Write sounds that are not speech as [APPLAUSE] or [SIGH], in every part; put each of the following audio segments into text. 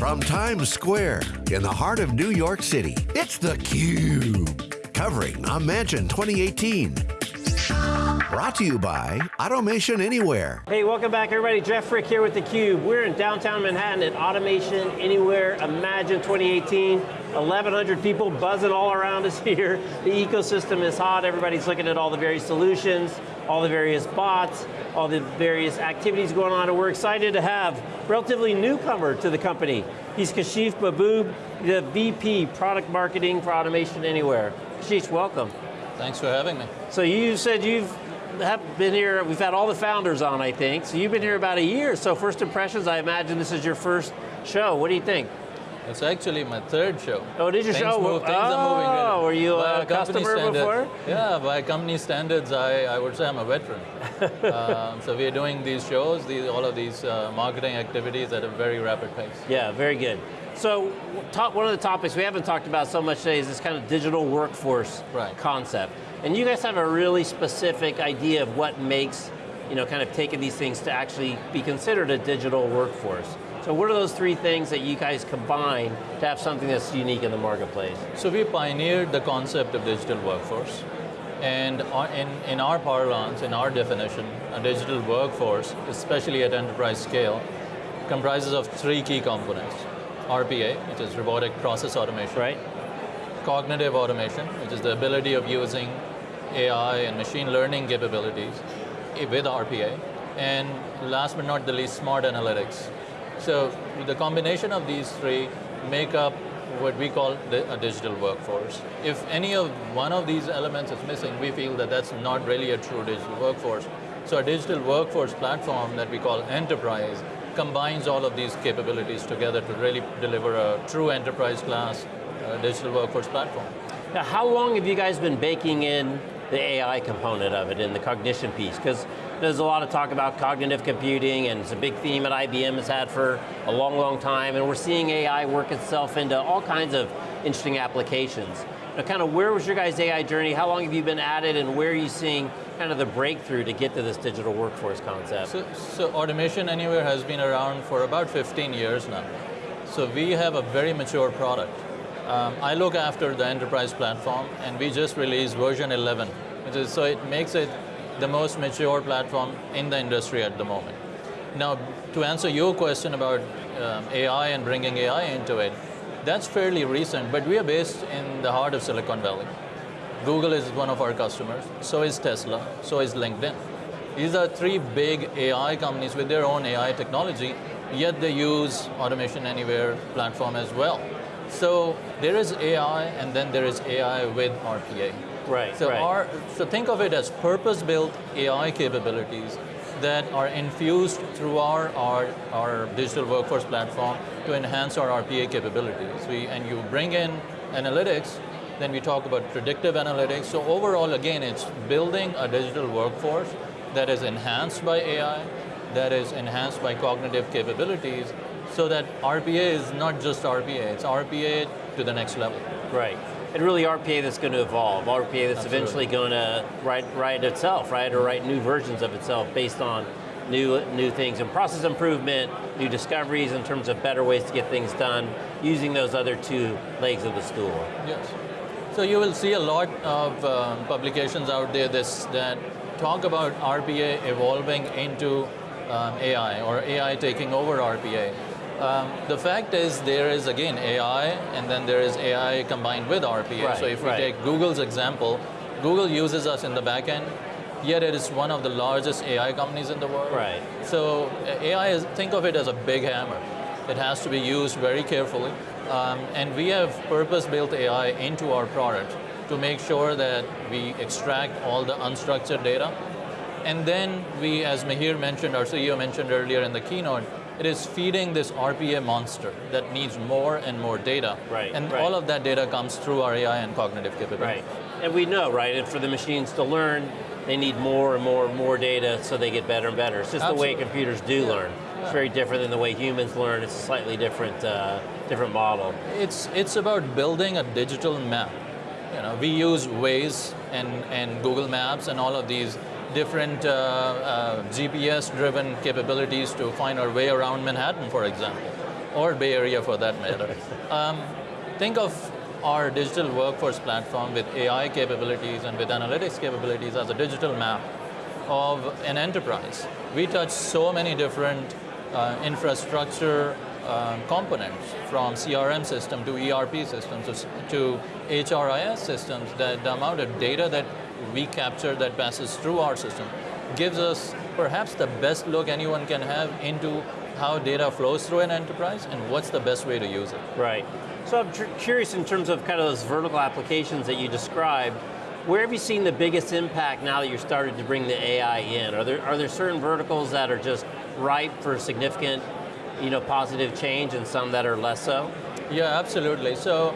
From Times Square in the heart of New York City, it's theCUBE. Covering Imagine 2018. Brought to you by Automation Anywhere. Hey, welcome back everybody. Jeff Frick here with theCUBE. We're in downtown Manhattan at Automation Anywhere Imagine 2018. 1,100 people buzzing all around us [LAUGHS] here. The ecosystem is hot. Everybody's looking at all the various solutions, all the various bots, all the various activities going on, and we're excited to have relatively newcomer to the company. He's Kashif Mahboob, the VP Product Marketing for Automation Anywhere. Kashif, welcome. Thanks for having me. So you said you've have been here, we've had all the founders on, I think. So you've been here about a year, so first impressions, I imagine this is your first show. What do you think? It's actually my third show. Oh, did you things show? Move, things oh, are moving really. were you a customer before? Yeah, by company standards, I, I would say I'm a veteran. [LAUGHS] um, so we are doing these shows, these, all of these uh, marketing activities at a very rapid pace. Yeah, very good. So, top, one of the topics we haven't talked about so much today is this kind of digital workforce right. concept. And you guys have a really specific idea of what makes, you know, kind of taking these things to actually be considered a digital workforce. So what are those three things that you guys combine to have something that's unique in the marketplace? So we pioneered the concept of digital workforce. And in, in our parlance, in our definition, a digital workforce, especially at enterprise scale, comprises of three key components. RPA, which is robotic process automation. Right. Cognitive automation, which is the ability of using AI and machine learning capabilities eh, with RPA. And last but not the least, smart analytics. So the combination of these three make up what we call a digital workforce. If any of one of these elements is missing, we feel that that's not really a true digital workforce. So a digital workforce platform that we call enterprise combines all of these capabilities together to really deliver a true enterprise class uh, digital workforce platform. Now how long have you guys been baking in the AI component of it and the cognition piece? Because there's a lot of talk about cognitive computing and it's a big theme that IBM has had for a long, long time and we're seeing AI work itself into all kinds of interesting applications. Now kind of where was your guys' AI journey? How long have you been at it and where are you seeing kind of the breakthrough to get to this digital workforce concept? So, so Automation Anywhere has been around for about 15 years now. So we have a very mature product. Um, I look after the enterprise platform and we just released version 11, which is, so it makes it the most mature platform in the industry at the moment. Now, to answer your question about um, AI and bringing AI into it, that's fairly recent, but we are based in the heart of Silicon Valley. Google is one of our customers, so is Tesla, so is LinkedIn. These are three big AI companies with their own AI technology, yet they use Automation Anywhere platform as well. So there is AI, and then there is AI with RPA. Right, so right. Our, so think of it as purpose-built AI capabilities that are infused through our, our, our digital workforce platform to enhance our RPA capabilities. We, and you bring in analytics, then we talk about predictive analytics. So overall, again, it's building a digital workforce that is enhanced by AI, that is enhanced by cognitive capabilities, so that RPA is not just RPA, it's RPA to the next level. Right. And really RPA that's going to evolve, RPA that's Absolutely. eventually going to write, write itself, right? Or write new versions of itself based on new, new things and process improvement, new discoveries in terms of better ways to get things done, using those other two legs of the stool. Yes. So you will see a lot of uh, publications out there this, that talk about RPA evolving into um, AI, or AI taking over RPA. Um, the fact is there is, again, AI, and then there is AI combined with RPA. Right, so if we right. take Google's example, Google uses us in the back end, yet it is one of the largest AI companies in the world. Right. So uh, AI, is, think of it as a big hammer. It has to be used very carefully. Um, and we have purpose-built AI into our product to make sure that we extract all the unstructured data. And then we, as Mihir mentioned, our CEO mentioned earlier in the keynote, it is feeding this RPA monster that needs more and more data. Right, And right. all of that data comes through our AI and cognitive capability. Right. And we know, right, and for the machines to learn, they need more and more and more data so they get better and better. It's just Absolutely. the way computers do Yeah. learn. It's very different than the way humans learn. It's a slightly different, uh, different model. It's, it's about building a digital map. You know, we use Waze and, and Google Maps and all of these different uh, uh, GPS-driven capabilities to find our way around Manhattan, for example. or Bay Area for that matter. [LAUGHS] um, think of our digital workforce platform with AI capabilities and with analytics capabilities as a digital map of an enterprise. We touch so many different uh, infrastructure uh, components from CRM system to ERP systems to HRIS systems that the amount of data that we capture that passes through our system gives us perhaps the best look anyone can have into how data flows through an enterprise and what's the best way to use it. Right. So I'm curious in terms of kind of those vertical applications that you described, where have you seen the biggest impact now that you're starting to bring the AI in? Are there, are there certain verticals that are just ripe for significant you know, positive change and some that are less so? Yeah, absolutely. So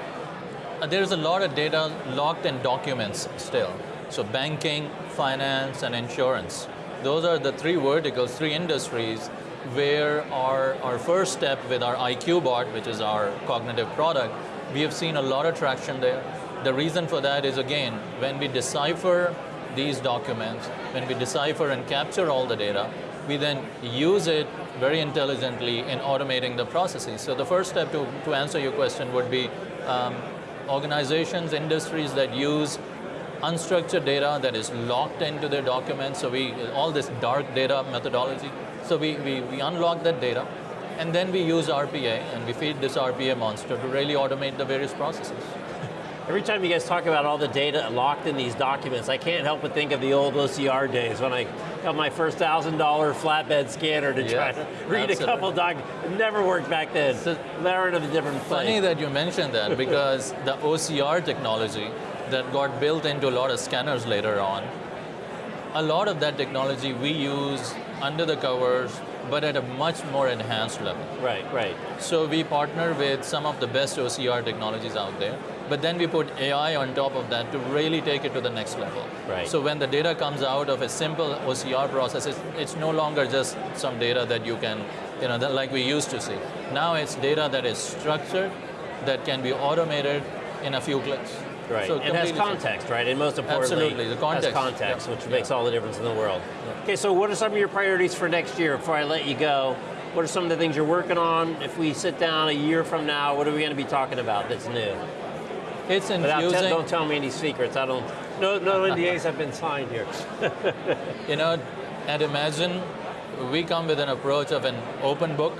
uh, there's a lot of data locked in documents still. So banking, finance, and insurance. Those are the three verticals, three industries where our, our first step with our IQ bot, which is our cognitive product, we have seen a lot of traction there. The reason for that is again, when we decipher these documents, when we decipher and capture all the data, we then use it very intelligently in automating the processes. So the first step to, to answer your question would be um, organizations, industries that use unstructured data that is locked into their documents, so we, all this dark data methodology. So we, we, we unlock that data, and then we use RPA, and we feed this RPA monster to really automate the various processes. [LAUGHS] Every time you guys talk about all the data locked in these documents, I can't help but think of the old OCR days when I got my first $1,000 flatbed scanner to try to read absolutely. a couple documents. It never worked back then. So, They're in a different place. Funny that you mentioned that [LAUGHS] because the OCR technology that got built into a lot of scanners later on, a lot of that technology we use under the covers, but at a much more enhanced level. Right, right. So we partner with some of the best OCR technologies out there but then we put AI on top of that to really take it to the next level. Right. So when the data comes out of a simple OCR process, it's, it's no longer just some data that you can, you know, that like we used to see. Now it's data that is structured, that can be automated in a few clicks. Right, so and has context, right? And most importantly, Absolutely. The context. has context, yeah. which makes all the difference in the world. Yeah. Okay, so what are some of your priorities for next year before I let you go? What are some of the things you're working on? If we sit down a year from now, what are we going to be talking about that's new? It's infusing. Don't tell me any secrets. I don't. No, no [LAUGHS] NDAs have been signed here. [LAUGHS] you know, and imagine we come with an approach of an open book,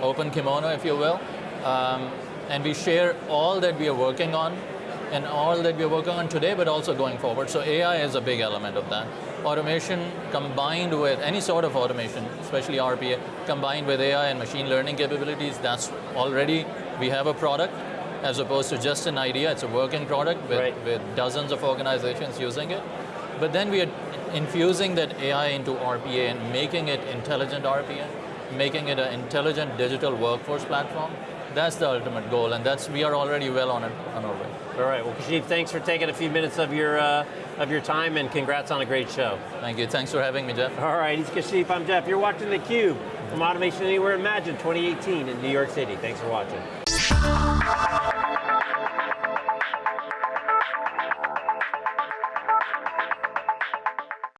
open kimono, if you will, um, and we share all that we are working on and all that we are working on today, but also going forward. So AI is a big element of that. Automation combined with any sort of automation, especially RPA, combined with AI and machine learning capabilities, that's already, we have a product, as opposed to just an idea. It's a working product with, right. with dozens of organizations using it. But then we are infusing that AI into RPA and making it intelligent RPA, making it an intelligent digital workforce platform. That's the ultimate goal, and that's we are already well on, it, on our way. All right, well Kashif, thanks for taking a few minutes of your, uh, of your time, and congrats on a great show. Thank you, thanks for having me, Jeff. All right, he's Kashif, I'm Jeff. You're watching theCUBE from Automation Anywhere Imagine 2018 in New York City. Thanks for watching.